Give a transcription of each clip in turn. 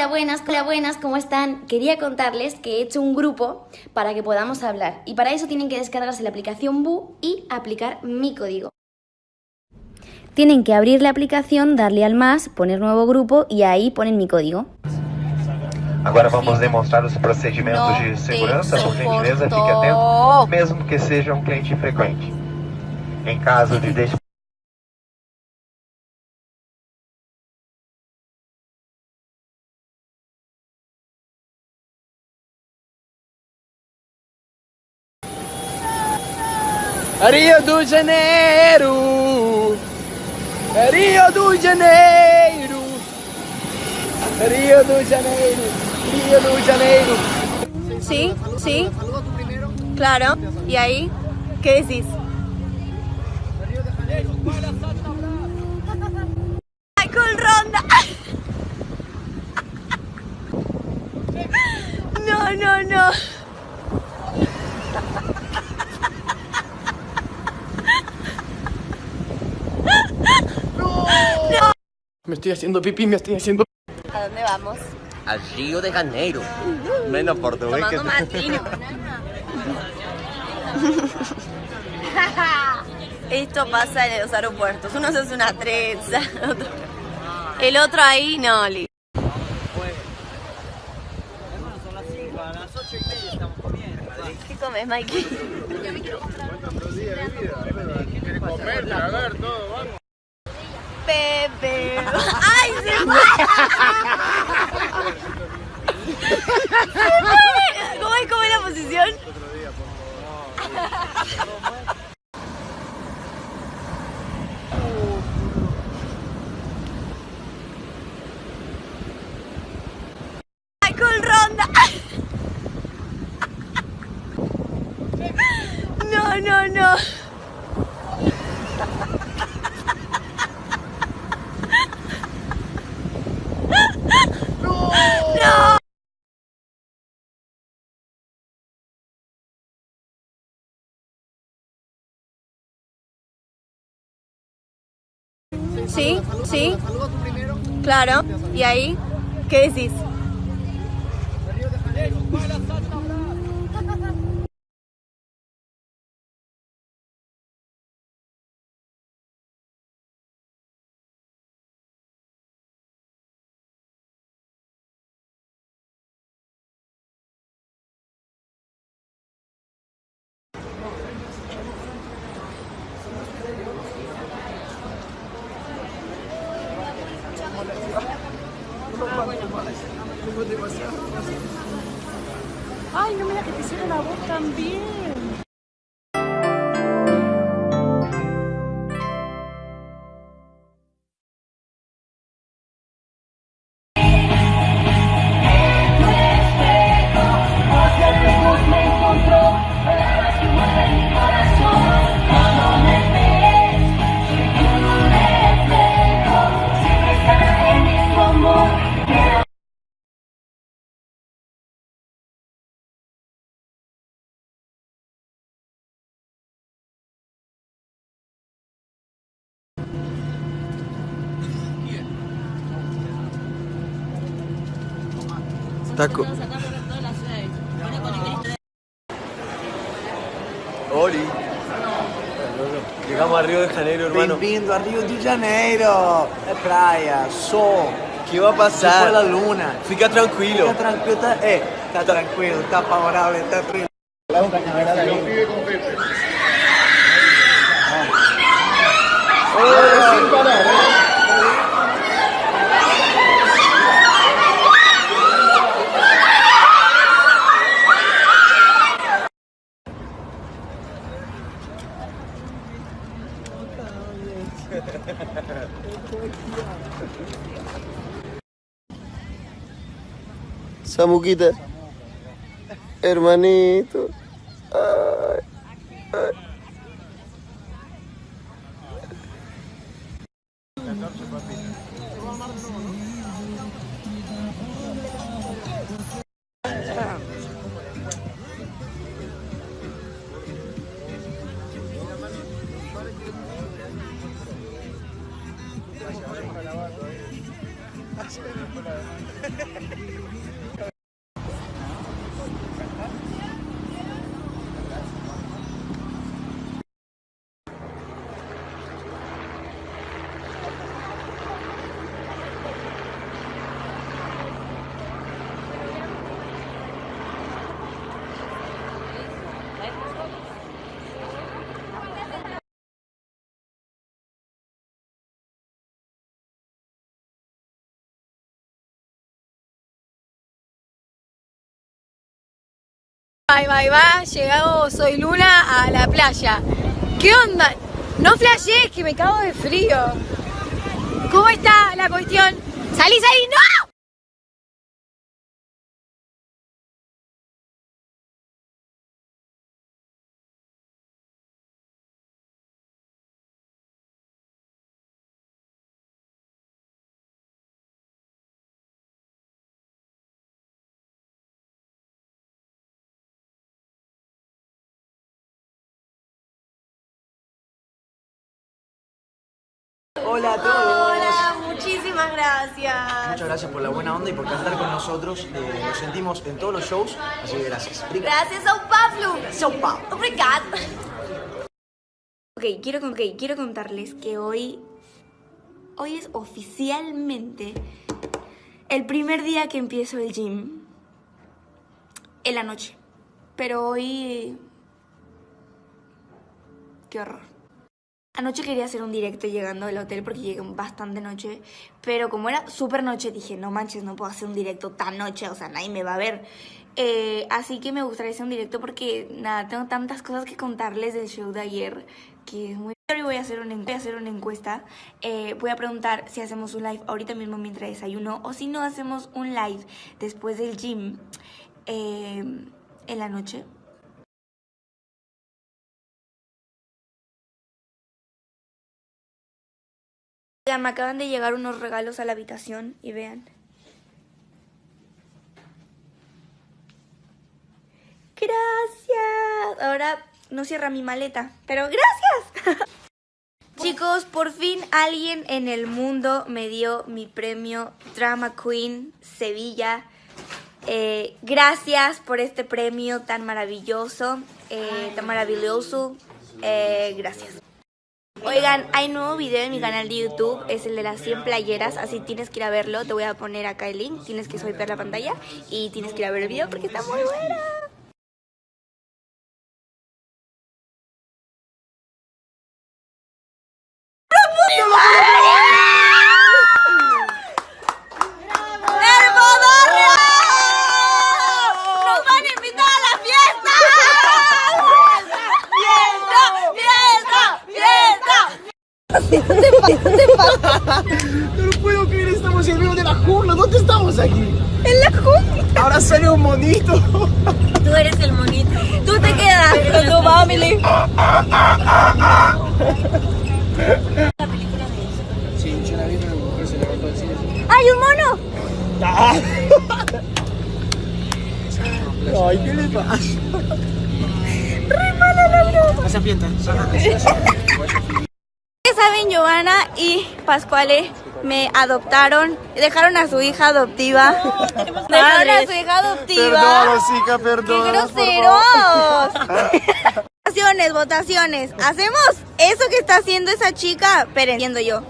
Hola, buenas, hola, buenas, ¿cómo están? Quería contarles que he hecho un grupo para que podamos hablar y para eso tienen que descargarse la aplicación Bu y aplicar mi código. Tienen que abrir la aplicación, darle al más, poner nuevo grupo y ahí ponen mi código. Agora vamos demonstrar os procedimentos Não de segurança, por gentileza, fique atento, mesmo que seja um cliente frequente. Em caso de Rio do Janeiro, Rio do Janeiro, Rio do Janeiro, Rio do Janeiro. Sí, sí. Claro. ¿Y ahí? ¿Qué decís? Me estoy haciendo pipí, me estoy haciendo ¿A dónde vamos? Al Río de Janeiro. Menos portugués que Tomando matino. Esto pasa en los aeropuertos. Uno se hace una trenza. El otro ahí no. li- ¿Qué comes, Mikey? Pepe. ¡Ay, se fue! ¡Se fue! ¿Cómo es, cómo es la posición? Michael Ronda. No, no, no. Sí, sí. Claro. ¿Y ahí? ¿Qué decís? Hicieron la voz también. Taco. Oli. Llegamos a Río de Janeiro, hermano. Bem-vindo a Rio de Janeiro. É praia, sol, ¿Qué va a pasar? da luna. Fica tranquilo. Fica tranquilo, tá, é, tá tranquilo, tá favorável, tá tranquilo. Samuquita. Hermanito. 这个不能 Bye, bye, bye. Llegamos, soy Luna, a la playa. ¿Qué onda? No flashees, que me cago de frío. ¿Cómo está la cuestión? ¡Salí, salí! Hola a todos. Hola, muchísimas gracias. Muchas gracias por la buena onda y por cantar con nosotros. Eh, nos sentimos en todos los shows, así que gracias. Gracias, São Pablo. São Paulo. Obrigado. Ok, quiero, ok, quiero contarles que hoy, hoy es oficialmente el primer día que empiezo el gym en la noche. Pero hoy... Qué horror. Anoche quería hacer un directo llegando al hotel porque llegué bastante noche, pero como era súper noche dije, no manches, no puedo hacer un directo tan noche, o sea, nadie me va a ver. Eh, así que me gustaría hacer un directo porque, nada, tengo tantas cosas que contarles del show de ayer que es muy... Hoy voy a hacer una, voy a hacer una encuesta, eh, voy a preguntar si hacemos un live ahorita mismo mientras desayuno o si no hacemos un live después del gym eh, en la noche. Me acaban de llegar unos regalos a la habitación y vean. Gracias. Ahora no cierra mi maleta, pero gracias. Chicos, por fin alguien en el mundo me dio mi premio Drama Queen Sevilla. Eh, gracias por este premio tan maravilloso, eh, tan maravilloso. Eh, gracias. Oigan, hay nuevo video en mi canal de YouTube, es el de las 100 playeras, así tienes que ir a verlo, te voy a poner acá el link, tienes que swipear la pantalla y tienes que ir a ver el video porque está muy bueno. ¡Nos van a invitar a la fiesta! ¡Fiesta! ¡Fiesta! ¡Fiesta! No puedo creer, estamos en medio de la jungla. ¿Dónde estamos aquí? En la jungla. Ahora sale un monito. Tú eres el monito. Tú te quedas con tu family. Sí, yo la vi, pero mujer se levantó del cine. ¡Hay un mono! Ay, ¿qué le pasa? Esa fiesta. Saben, Giovanna y Pascuale me adoptaron, dejaron a su hija adoptiva. Dejaron a su hija adoptiva. Perdón, ¡Qué perdón. groseros! votaciones, votaciones. ¿Hacemos eso que está haciendo esa chica? Pero entiendo yo.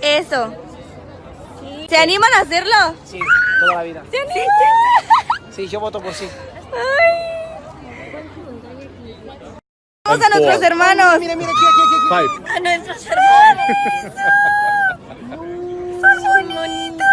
Eso. ¿Se animan a hacerlo? Sí, toda la vida. ¿Se animan? Sí, yo voto por sí. Vamos a nuestros hermanos. Mira, mira, aquí, aquí, aquí. A nuestros hermanos. Son bonitos.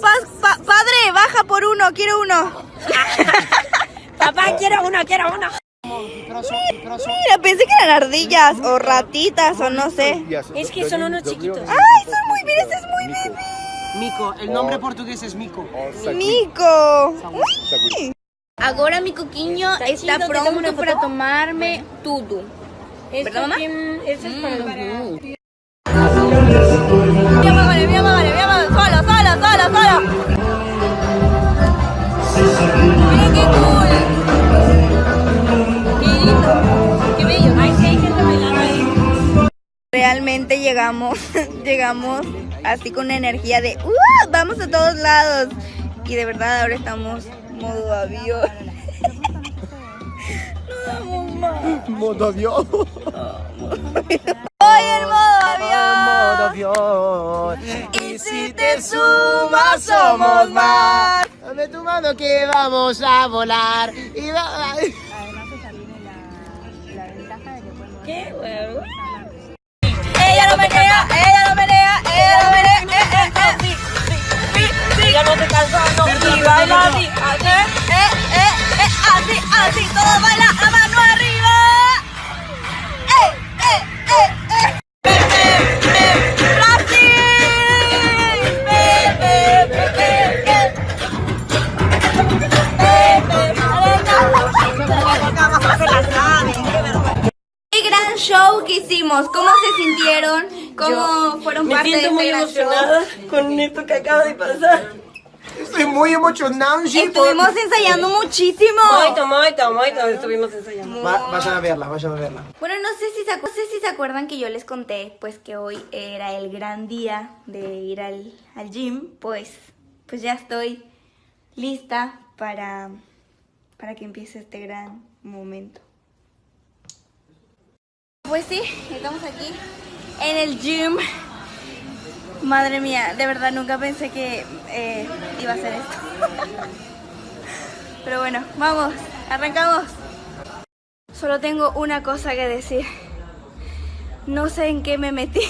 Pa- pa- padre, baja por uno, quiero uno. Papá, quiero uno, quiero uno. Mira, pensé que eran ardillas o ratitas o no sé. Es que son unos chiquitos. Ay, son muy, mira, este es muy bebé. Mico, el nombre portugués es Mico. Mico. Uy. Ahora mi coquiño está una pronto para tomarme tudo. ¿Verdad, mamá? Eso es para Mira, vale, mira, vale, mira, vale, solo, solo, solo, solo. Miren qué cool. Qué lindo, qué bello. Ay, sí, hay gente bailando ahí. Realmente llegamos, llegamos así con una energía de ¡Uh! vamos a todos lados. Y de verdad ahora estamos modo avión. Modo avión. Hoy en modo avión. avión. Y si te sumas somos más. Dame tu mano que vamos a volar. Y va- Ella lo menea, ella lo menea, ella lo menea. Eh, eh, eh. Sí, sí, Ella no se cansa, no. Y baila así, así. Eh, eh, eh, así, así. Todo baila a mano arriba. Hicimos, ¿cómo se sintieron? ¿Cómo fueron parte de este gran show? con esto que acaba de pasar. Estoy muy emocionado. sí, Estuvimos ensayando muchísimo. Moito, moito, moito, estuvimos ensayando. por- Va- vayan a verla, vayan a verla. Bueno, no sé, si se no sé si se acuerdan que yo les conté pues que hoy era el gran día de ir al, al gym, pues, pues ya estoy lista para, para que empiece este gran momento. Pues sí, estamos aquí en el gym. Madre mía, de verdad nunca pensé que eh, iba a hacer esto. Pero bueno, vamos, arrancamos. Solo tengo una cosa que decir. No sé en qué me metí.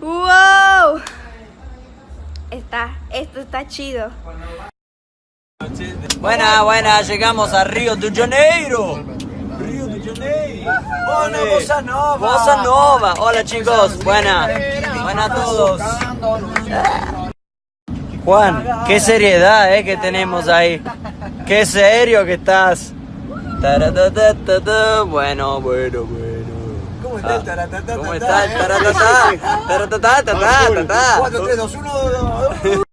¡Wow! Está, esto está chido. Buena, buena, llegamos a Río de Janeiro. Hola, Bossa Nova. Bossa Nova. Hola chicos, buena. Buena a todos. Juan, qué seriedad eh, que tenemos ahí. Qué serio que estás. Bueno, bueno, bueno. ¿Cómo está el taratata? ¿Cómo está el taratatá? Taratatá, tatá, tatá. 4, 3, 2, 1,